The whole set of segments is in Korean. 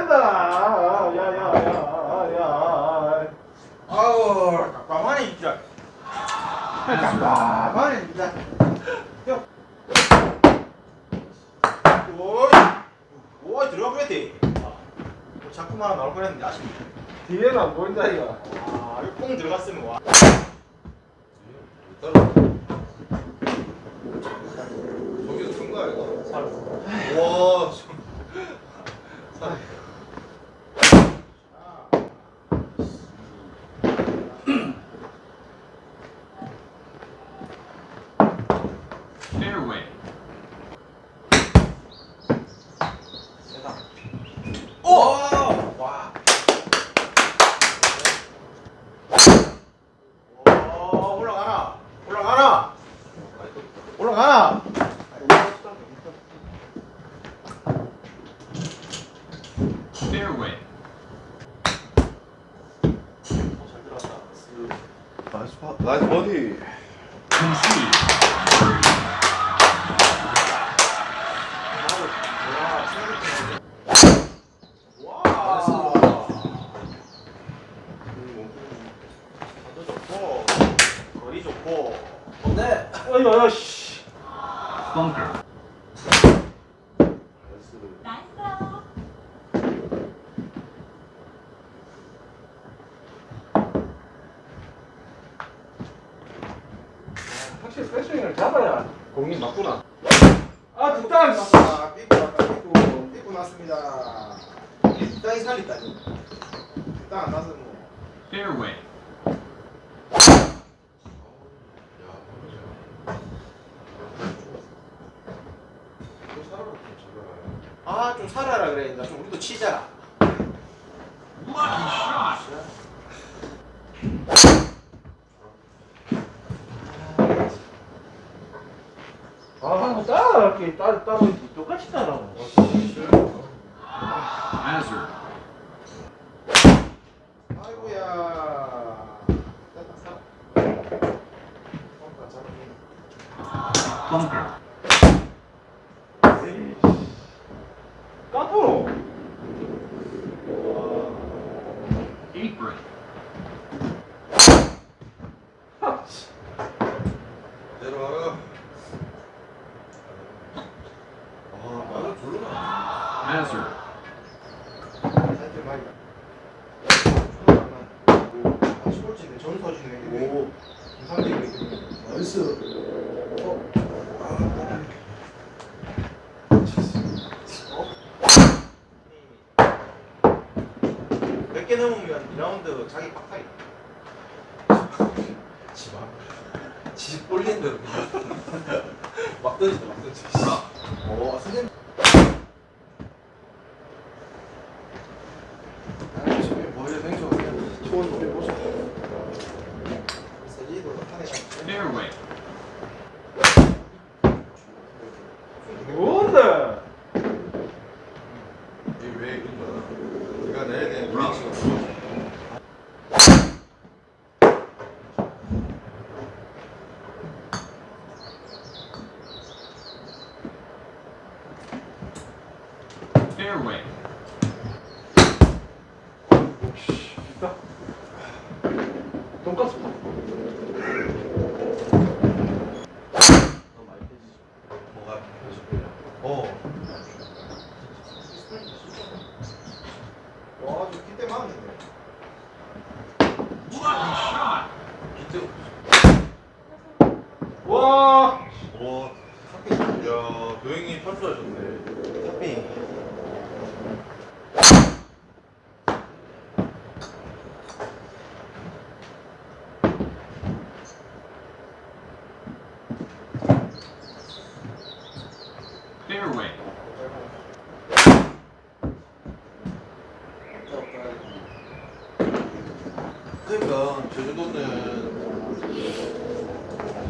된다. 야야야야. 아우 깜깜하네 진짜 깜깜하네 진짜 형 오이 오이 들어가 버렸대 뭐 자꾸만 하나 나올 뻔했는데 아쉽네 뒤에는 안 보인다 이거. 아 이거 뽕 들어갔으면 와 저기서 큰 거야 이거? 살. 와 살. Fairway. 세다 오! 와. 오, 올라가라. 올라가라. 올라가라. Fairway. 잘 들어갔다. 나이스 파 나이스 버디 Concede. 와. 자도 좋고 거리 좋고. 네. 어이구 야 씨. 확실히 백스윙을 잡아야 공이 맞구나. 아 됐다. 아, 났다. 삐꾸 삐꾸 났습니다. 땅이 살렸다. 땅안 나서 뭐. Fairway. 아, 좀 살아라 그래. 나좀 우리도 치자. 아 따라갈게 따라 따라 똑같이 따라. Hazard. 아이고야. 됐다, 살아. 어, 잡았네. Bunker. 까불어. 하, 씨. 내려와라 아 Hazard. 오, 전 서주네. 오, 김상대가 있네. 나이스 라운드 자기 빡타기. 지마 지 꼴린 대로 막 던진다 막 던지 오, 선생님. 아, 하네. Fairway. 뭔데? 이게 왜 이런 줄 알아? 네가 내야 돼 위치 Fairway. 파. 뭐가 어 와, shot. 비트 와. 와 야, 도영이 탈출하셨네. 탑핑. Fairway. 그러니까 제주도는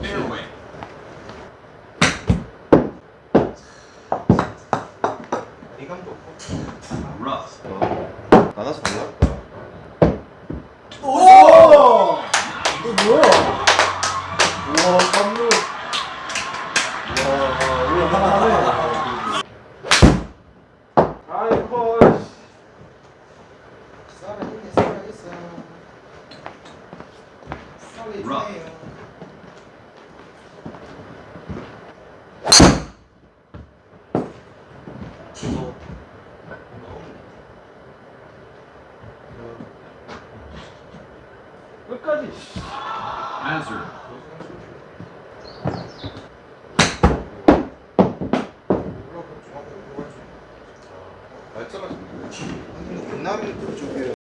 Fairway. 리감 좋고. Rough. 나가서 몰랐다. 오! 이거 뭐야? 우와, 깜놀. 와, 이거 하나 하네. 아이고, 씨. 살아있네 살아있어 살아있네요 이거 끝까지. Hazard. 그쪽에